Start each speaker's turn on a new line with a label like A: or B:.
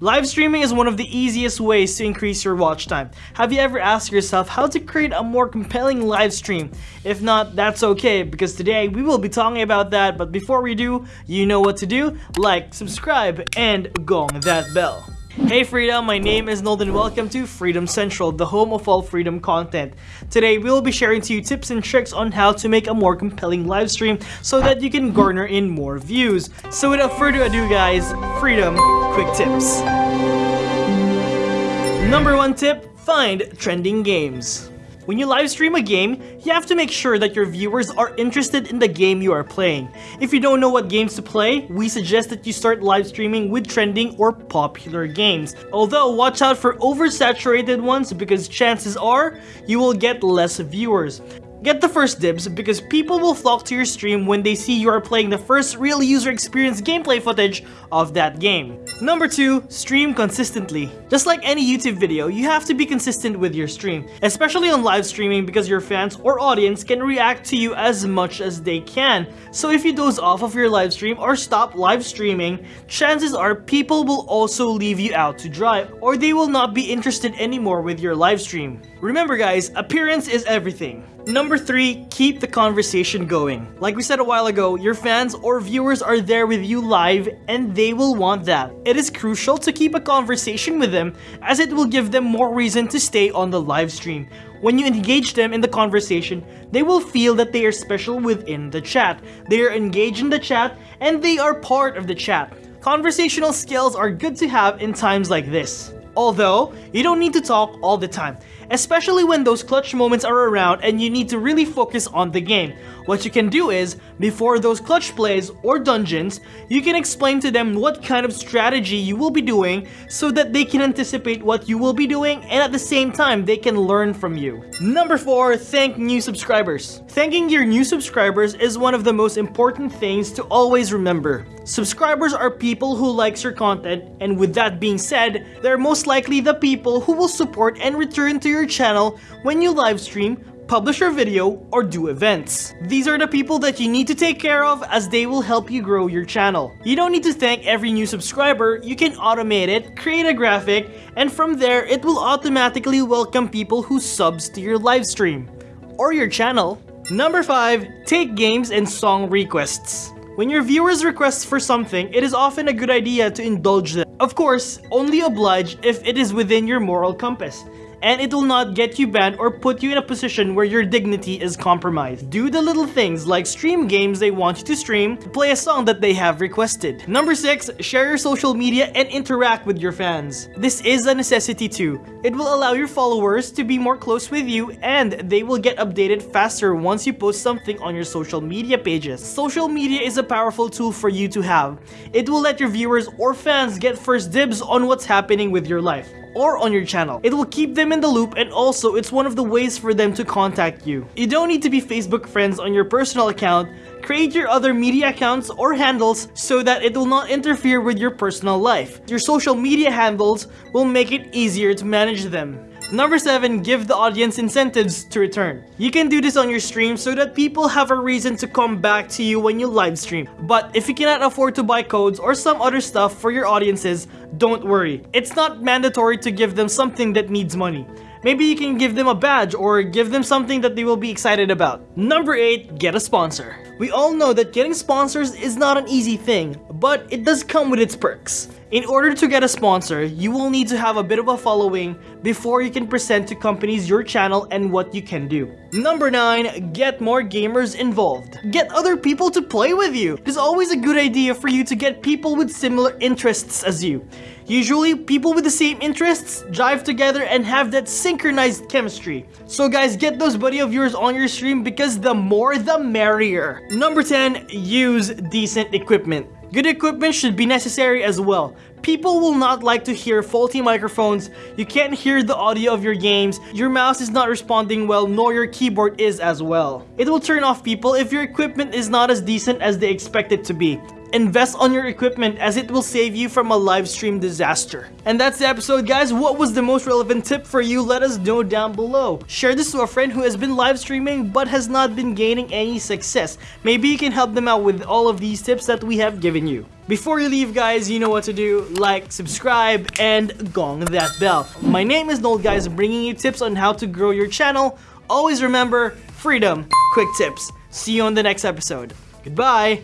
A: Live streaming is one of the easiest ways to increase your watch time. Have you ever asked yourself how to create a more compelling live stream? If not, that's okay because today we will be talking about that but before we do, you know what to do? Like, subscribe, and gong that bell. Hey Freedom, my name is Noel and welcome to Freedom Central, the home of all freedom content. Today we will be sharing to you tips and tricks on how to make a more compelling live stream so that you can garner in more views. So without further ado guys, Freedom Quick Tips. Number one tip, find trending games. When you live stream a game, you have to make sure that your viewers are interested in the game you are playing. If you don't know what games to play, we suggest that you start live streaming with trending or popular games. Although, watch out for oversaturated ones because chances are you will get less viewers. Get the first dibs because people will flock to your stream when they see you are playing the first real user experience gameplay footage of that game. Number 2. Stream consistently. Just like any YouTube video, you have to be consistent with your stream, especially on live streaming because your fans or audience can react to you as much as they can. So if you doze off of your live stream or stop live streaming, chances are people will also leave you out to dry or they will not be interested anymore with your live stream. Remember guys, appearance is everything. Number 3, keep the conversation going. Like we said a while ago, your fans or viewers are there with you live and they will want that. It is crucial to keep a conversation with them as it will give them more reason to stay on the live stream. When you engage them in the conversation, they will feel that they are special within the chat. They are engaged in the chat and they are part of the chat. Conversational skills are good to have in times like this. Although, you don't need to talk all the time, especially when those clutch moments are around and you need to really focus on the game. What you can do is, before those clutch plays or dungeons, you can explain to them what kind of strategy you will be doing so that they can anticipate what you will be doing and at the same time they can learn from you. Number 4. Thank new subscribers. Thanking your new subscribers is one of the most important things to always remember. Subscribers are people who likes your content and with that being said, they're most likely the people who will support and return to your channel when you live stream publish your video, or do events. These are the people that you need to take care of as they will help you grow your channel. You don't need to thank every new subscriber, you can automate it, create a graphic, and from there it will automatically welcome people who subs to your live stream or your channel. Number 5. Take games and song requests. When your viewers request for something, it is often a good idea to indulge them. Of course, only oblige if it is within your moral compass and it will not get you banned or put you in a position where your dignity is compromised. Do the little things like stream games they want you to stream, play a song that they have requested. Number 6. Share your social media and interact with your fans. This is a necessity too. It will allow your followers to be more close with you and they will get updated faster once you post something on your social media pages. Social media is a powerful tool for you to have. It will let your viewers or fans get first dibs on what's happening with your life or on your channel. It will keep them in the loop and also it's one of the ways for them to contact you. You don't need to be Facebook friends on your personal account, create your other media accounts or handles so that it will not interfere with your personal life. Your social media handles will make it easier to manage them. Number 7. Give the audience incentives to return. You can do this on your stream so that people have a reason to come back to you when you live stream. But if you cannot afford to buy codes or some other stuff for your audiences, don't worry. It's not mandatory to give them something that needs money. Maybe you can give them a badge or give them something that they will be excited about. Number 8. Get a sponsor. We all know that getting sponsors is not an easy thing, but it does come with its perks. In order to get a sponsor, you will need to have a bit of a following before you can present to companies your channel and what you can do. Number 9. Get more gamers involved. Get other people to play with you. It is always a good idea for you to get people with similar interests as you. Usually, people with the same interests jive together and have that synchronized chemistry. So guys, get those buddy of yours on your stream because the more the merrier. Number 10. Use decent equipment. Good equipment should be necessary as well. People will not like to hear faulty microphones, you can't hear the audio of your games, your mouse is not responding well, nor your keyboard is as well. It will turn off people if your equipment is not as decent as they expect it to be. Invest on your equipment as it will save you from a live stream disaster. And that's the episode guys. What was the most relevant tip for you? Let us know down below. Share this to a friend who has been live streaming but has not been gaining any success. Maybe you can help them out with all of these tips that we have given you. Before you leave guys, you know what to do. Like, subscribe, and gong that bell. My name is Noel guys, bringing you tips on how to grow your channel. Always remember, freedom, quick tips. See you on the next episode. Goodbye!